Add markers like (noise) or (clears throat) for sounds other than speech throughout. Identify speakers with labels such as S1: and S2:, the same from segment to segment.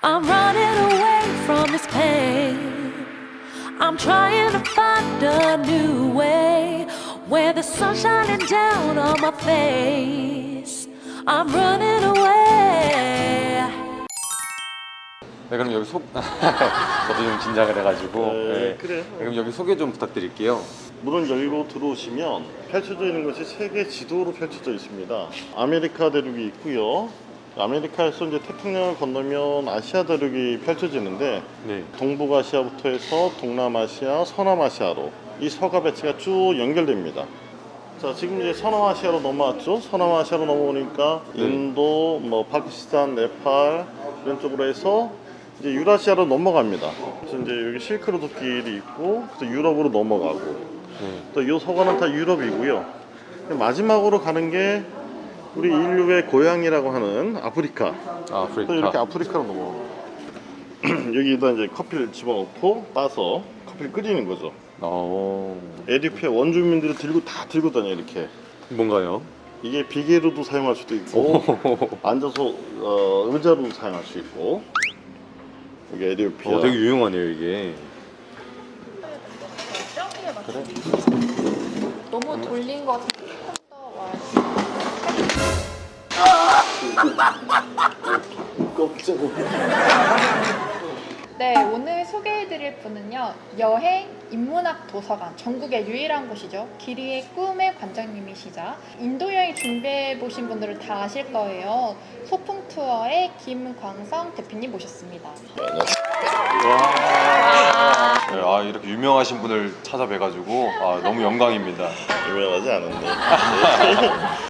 S1: I'm running away from this pain. I'm trying to find a new way where the sun's shining down on my face. I'm running away.
S2: 네 그럼 여기 소 저도 좀 긴장을 해가지고
S3: 네,
S2: 네.
S3: 그래요.
S2: 네, 그럼 여기 소개 좀 부탁드릴게요.
S3: 문을 열고 들어오시면 펼쳐져 있는 것이 세계 지도로 펼쳐져 있습니다. 아메리카 대륙이 있고요. 아메리카에서 이제 태평양을 건너면 아시아 대륙이 펼쳐지는데
S2: 네.
S3: 동북아시아부터 해서 동남아시아, 서남아시아로 이 서가 배치가 쭉 연결됩니다. 자, 지금 이제 서남아시아로 넘어왔죠. 서남아시아로 넘어오니까
S2: 네.
S3: 인도, 뭐 파키스탄, 네팔 이런 쪽으로 해서 이제 유라시아로 넘어갑니다. 그래서 이제 여기 실크로드 길이 있고 또 유럽으로 넘어가고
S2: 네.
S3: 또이 서가는 다 유럽이고요. 마지막으로 가는 게 우리 인류의 고향이라고 하는 아프리카.
S2: 아,
S3: 또 이렇게
S2: 아프리카.
S3: 아프리카로 넘어. (clears throat) 여기다 이제 커피를 집어넣고 따서 커피를 끓이는 거죠.
S2: 어
S3: 에디페 원주민들이 들고 다 들고 다녀 이렇게.
S2: 뭔가요?
S3: 이게 비계로도 사용할 수도 있고 앉아서 어, 의자로도 사용할 수 있고. 여기 에디오피아.
S2: 어, 되게 유용하네요 이게.
S4: 너무 돌린 것 같은데 네, 오늘 소개해드릴 분은요. 여행 인문학 도서관, 전국의 유일한 곳이죠. 길이의 꿈의 관장님이시자 인도 여행 준비해 보신 분들은 다 아실 거예요. 소풍 투어의 김광성 대표님 모셨습니다.
S2: 네, 아 이렇게 유명하신 분을 찾아뵈가지고 아, 너무 영광입니다. (laughs)
S3: 유명하지 않은데. (laughs)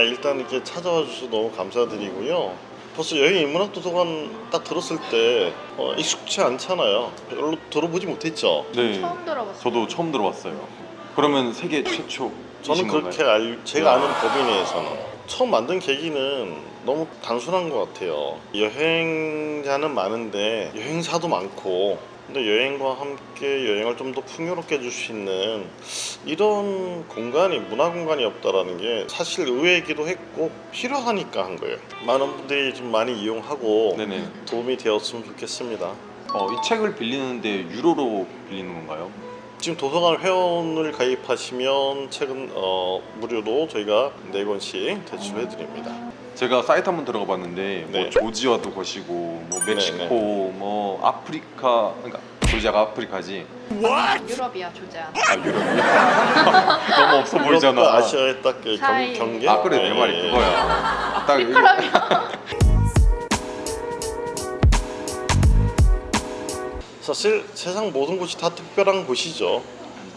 S3: 아, 일단 이렇게 찾아와 주셔서 너무 감사드리고요. 벌써 여행 인문학 도서관 딱 들었을 때 어, 익숙치 않잖아요. 별로 들어보지 못했죠.
S2: 네.
S4: 처음 들어봤어요.
S2: 저도 처음 들어봤어요. 그러면 세계 최초.
S3: 저는 그렇게 알, 제가 아는 법인 내에서는 처음 만든 계기는 너무 단순한 것 같아요. 여행자는 많은데 여행사도 많고 근데 여행과 함께 여행을 좀 더 풍요롭게 해줄 수 있는 이런 공간이 문화 공간이 없다라는 게 사실 의외이기도 했고 필요하니까 한 거예요. 많은 분들이 좀 많이 이용하고
S2: 네네.
S3: 도움이 되었으면 좋겠습니다.
S2: 어, 이 책을 빌리는데 유로로 빌리는 건가요?
S3: 지금 도서관 회원을 가입하시면 책은 어, 무료로 저희가 네 권씩 대출해 드립니다.
S2: 제가 사이트 한번 들어가 봤는데 뭐
S3: 네.
S2: 조지아도 거시고 뭐 멕시코
S3: 네,
S2: 뭐 아프리카 그러니까 조지아가 아프리카지
S4: 유럽이야, 조자.
S2: 아 유럽이야? (laughs) 너무 없어 보이잖아
S3: 유럽과 아시아의 딱그
S4: 사이.
S3: 경계.
S2: 아 그래 내
S3: 예,
S2: 말이
S3: 예.
S2: 그거야 (laughs) 딱 이거-
S3: 사실 세상 모든 곳이 다 특별한 곳이죠.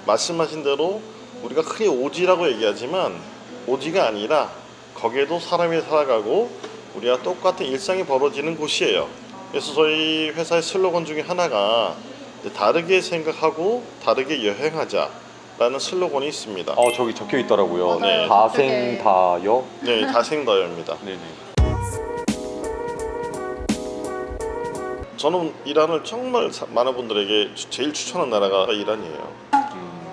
S3: 말씀하신 대로 우리가 흔히 오지라고 얘기하지만 오지가 아니라 거기에도 사람이 살아가고 우리와 똑같은 일상이 벌어지는 곳이에요. 그래서 저희 회사의 슬로건 중에 하나가 다르게 생각하고 다르게 여행하자 라는 슬로건이 있습니다.
S2: 어 저기 적혀 있더라고요
S3: 네.
S2: 다생다여
S3: 네, 다생다여입니다.
S2: 네네
S3: 저는 이란을 정말 사- 많은 분들에게 주- 제일 추천한 나라가 이란이에요.
S2: 음,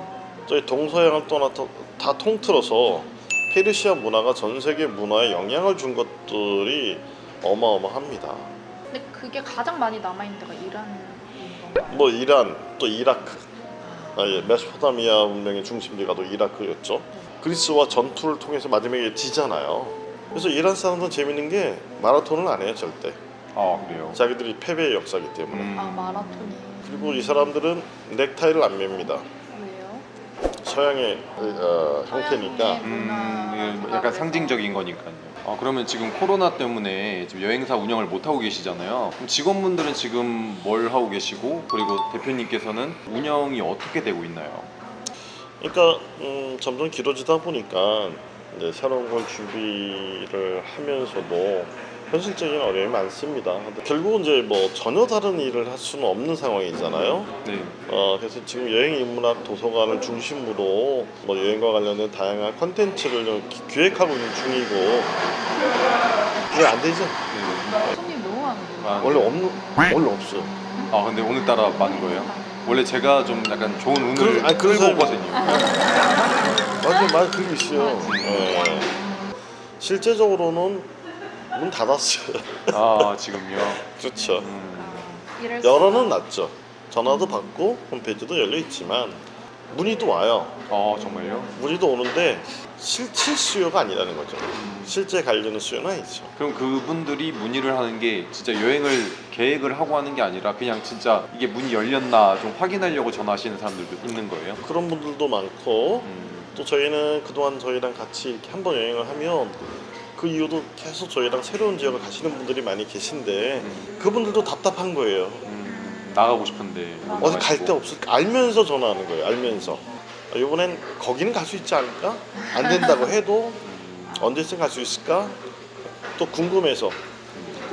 S3: 저희 동서양을 떠나서 다 통틀어서 페르시아 문화가 전 세계 문화에 영향을 준 것들이 어마어마합니다.
S4: 근데 그게 가장 많이 남아있는 데가 이란인 건가요?
S3: 뭐 이란 또 이라크, 아, 예, 메소포타미아 문명의 중심지가 또 이라크였죠. 그리스와 전투를 통해서 마지막에 지잖아요. 그래서 이란 사람들은 재밌는 게 마라톤을 안 해요 절대.
S2: 아 그래요
S3: 자기들이 패배의 역사기 때문에.
S2: 음,
S4: 아, 마라톤이.
S3: 그리고 이 사람들은 넥타이를 안 맵니다.
S4: 왜요?
S3: 서양의 어, 형태니까
S2: 음, 이게 약간 상징적인 거니까요. 아, 그러면 지금 코로나 때문에 지금 여행사 운영을 못 하고 계시잖아요. 그럼 직원분들은 지금 뭘 하고 계시고 그리고 대표님께서는 운영이 어떻게 되고 있나요?
S3: 그러니까 음, 점점 길어지다 보니까 새로운 걸 준비를 하면서도 현실적인 어려움이 많습니다. 결국은 이제 뭐 전혀 다른 일을 할 수는 없는 상황이잖아요.
S2: 네.
S3: 어, 그래서 지금 여행 인문학 도서관을 중심으로 뭐 여행과 관련된 다양한 컨텐츠를 좀 기- 기획하고 있는 중이고 이게 안 되죠.
S2: 네.
S4: 손님 너무 많은데.
S2: 아,
S3: 원래 없는 원래 없어요.
S2: 아 근데 오늘따라 많은 거예요? 원래 제가 좀 약간 좋은 운을
S3: 그런- 아니, 그런
S2: 끌고 오거든요.
S3: 맞아요, 맞아요, 그게 있어요. 예. 실제적으로는 문 닫았어요.
S2: 아 지금요. (laughs)
S3: 그렇죠.
S2: 음,
S4: 아,
S3: 열어는 놨죠. 전화도 받고 홈페이지도 열려 있지만 문의도 와요.
S2: 어 정말요?
S3: 문의도 오는데 실질 수요가 아니라는 거죠. 실제 가려는 수요는 아니죠.
S2: 그럼 그분들이 문의를 하는 게 진짜 여행을 계획을 하고 하는 게 아니라 그냥 진짜 이게 문이 열렸나 좀 확인하려고 전화하시는 사람들도 있는 거예요?
S3: 그런 분들도 많고
S2: 음,
S3: 또 저희는 그동안 저희랑 같이 이렇게 한 번 여행을 하면 그 이후도 계속 저희랑 새로운 지역을 가시는 분들이 많이 계신데
S2: 음,
S3: 그분들도 답답한 거예요.
S2: 음, 나가고 싶은데 못
S3: 어디 갈. 데 없을까 알면서 전화하는 거예요. 알면서 아, 이번엔 거기는 갈 수 있지 않을까? 안 된다고 해도
S2: 음,
S3: 언제쯤 갈 수 있을까? 또 궁금해서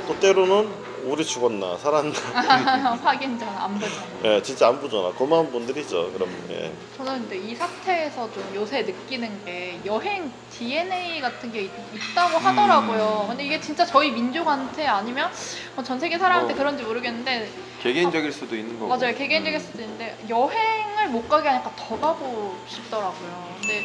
S3: 또 때로는 우리 죽었나 살았나 (laughs)
S4: 확인 전화 안 보잖아.
S3: 예, 진짜 안 보잖아 고마운 분들이죠 그럼 예.
S4: 저는 근데 이 사태에서 좀 요새 느끼는 게 여행 DNA 같은 게 있, 다고 하더라고요. 근데 이게 진짜 저희 민족한테 아니면 뭐 전 세계 사람한테
S2: 뭐.
S4: 그런지 모르겠는데
S2: 개개인적일 수도 있는 거고
S4: 맞아요 개개인적일 수도 있는데 여행 을 못 가게 하니까 더 가고 싶더라고요. 근데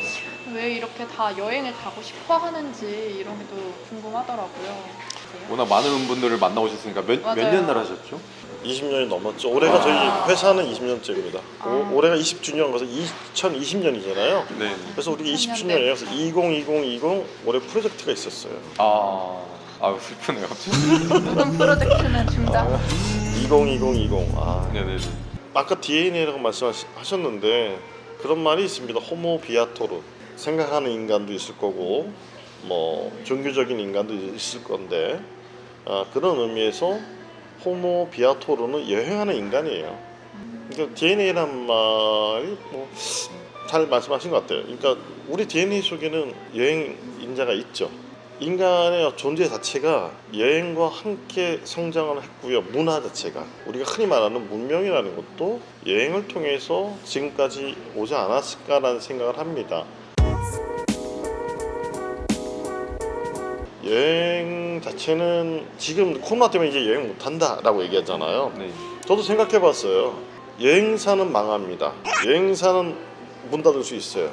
S4: 왜 이렇게 다 여행을 가고 싶어 하는지 이런 게 또 궁금하더라고요.
S2: 워낙 많은 분들을 만나오셨으니까 몇, 몇
S4: 맞아요.
S2: 년을 하셨죠?
S3: 20년이 넘었죠 올해가 저희 회사는 20년째입니다
S4: 아.
S3: 올해가 20주년 그래서 2020년이잖아요
S2: 네.
S3: 그래서 우리가
S4: 20년
S3: 20주년이에요 그래서 202020 올해 프로젝트가 있었어요
S2: 아, 아유 슬프네요.
S4: 모든 (laughs) 프로젝트는 중단.
S3: 202020 아,
S2: 네네.
S3: 아까 DNA라고 말씀하셨는데 그런 말이 있습니다. 호모 비아토르 생각하는 인간도 있을 거고 뭐 종교적인 인간도 있을 건데 아, 그런 의미에서 호모 비아토르는 여행하는 인간이에요. 그러니까 DNA란 말이 뭐 잘 말씀하신 것 같아요. 그러니까 우리 DNA 속에는 여행 인자가 있죠. 인간의 존재 자체가 여행과 함께 성장을 했고요. 문화 자체가 우리가 흔히 말하는 문명이라는 것도 여행을 통해서 지금까지 오지 않았을까라는 생각을 합니다. 여행 자체는 지금 코로나 때문에 이제 여행 못 한다 라고 얘기하잖아요.
S2: 네.
S3: 저도 생각해 봤어요. 여행사는 망합니다. 여행사는 문 닫을 수 있어요.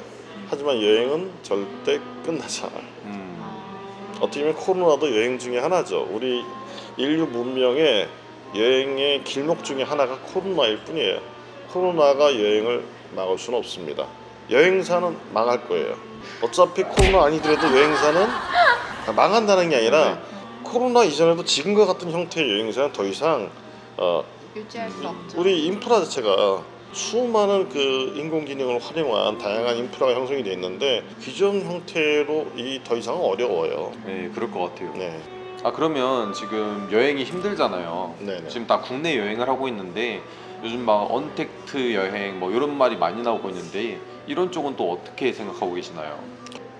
S3: 하지만 여행은 절대 끝나지 않아요.
S2: 음,
S3: 어떻게 보면 코로나도 여행 중에 하나죠. 우리 인류 문명의 여행의 길목 중에 하나가 코로나일 뿐이에요. 코로나가 여행을 막을 수는 없습니다. 여행사는 망할 거예요. 어차피 코로나 아니더라도 여행사는 망한다는 게 아니라 코로나 이전에도 지금과 같은 형태의 여행사는 더 이상 어,
S4: 없죠.
S3: 우리 인프라 자체가 수많은 그 인공지능을 활용한 다양한 인프라가 형성이 돼 있는데 기존 형태로 이 더 이상은 어려워요.
S2: 네, 그럴 것 같아요.
S3: 네,
S2: 아 그러면 지금 여행이 힘들잖아요.
S3: 네네.
S2: 지금 다 국내 여행을 하고 있는데 요즘 막 언택트 여행 뭐 이런 말이 많이 나오고 있는데 이런 쪽은 또 어떻게 생각하고 계시나요?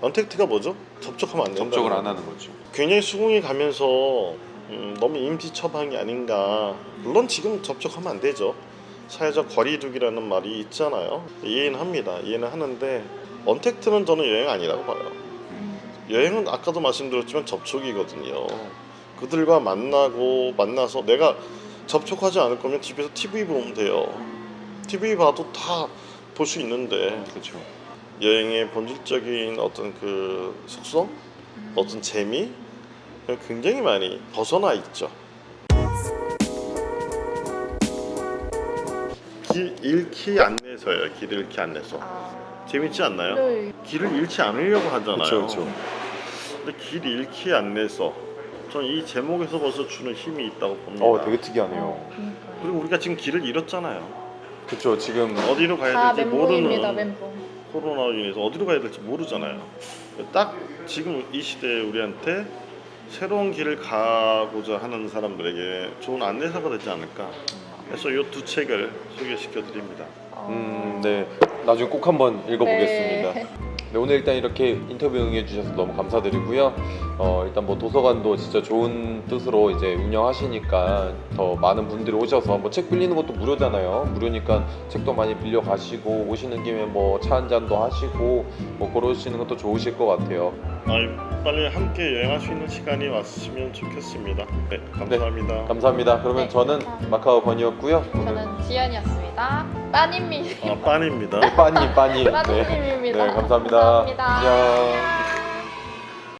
S3: 언택트가 뭐죠? 접촉하면 안 된다.
S2: 접촉을 안 하는 거죠.
S3: 굉장히 수긍이 가면서 음, 너무 임시 처방이 아닌가. 물론 지금 접촉하면 안 되죠. 사회적 거리두기라는 말이 있잖아요. 이해는 합니다. 이해는 하는데 언택트는 저는 여행 아니라고 봐요. 여행은 아까도 말씀드렸지만 접촉이거든요. 그들과 만나고 만나서 내가 접촉하지 않을 거면 집에서 TV 보면 돼요. TV 봐도 다 볼 수 있는데
S2: 그렇죠.
S3: 여행의 본질적인 어떤 그 속성, 어떤 재미 굉장히 많이 벗어나 있죠. 길 잃기 안내서예요. 길 잃기 안내서.
S4: 아,
S3: 재밌지 않나요?
S4: 네.
S3: 길을 잃지 않으려고 하잖아요.
S2: 그쵸, 그쵸.
S3: 근데 길 잃기 안내서. 전 이 제목에서 벌써 주는 힘이 있다고 봅니다.
S2: 어, 되게 특이하네요.
S4: 그러니까요.
S3: 그리고 우리가 지금 길을 잃었잖아요.
S2: 그렇죠. 지금
S3: 어디로
S4: 다
S3: 가야 될지 모르는
S4: 멘붕.
S3: 코로나로 인해서 어디로 가야 될지 모르잖아요. 딱 지금 이 시대에 우리한테 새로운 길을 가고자 하는 사람들에게 좋은 안내사가 되지 않을까. 그래서 이 두 책을 소개시켜 드립니다.
S2: 음, 네. 나중에 꼭 한번 읽어보겠습니다.
S4: 네.
S2: 네, 오늘 일단 이렇게 인터뷰 응해주셔서 너무 감사드리고요. 어, 일단 뭐 도서관도 진짜 좋은 뜻으로 이제 운영하시니까 더 많은 분들이 오셔서 뭐 책 빌리는 것도 무료잖아요. 무료니까 책도 많이 빌려 가시고 오시는 김에 뭐 차 한 잔도 하시고 뭐 그러시는 것도 좋으실 것 같아요.
S3: 아, 빨리 함께 여행할 수 있는 시간이 왔으면 좋겠습니다. 네, 감사합니다.
S2: 감사합니다. 그러면
S4: 네,
S2: 저는
S4: 감사합니다.
S2: 마카오 건이었고요. 오늘
S4: 저는 지연이었습니다. 빠님이
S3: 아, 빤입니다.
S2: 빠니 빠니. 네. (laughs)
S4: 빠님입니다.
S2: 네, 감사합니다.
S4: 감사합니다.
S2: 안녕.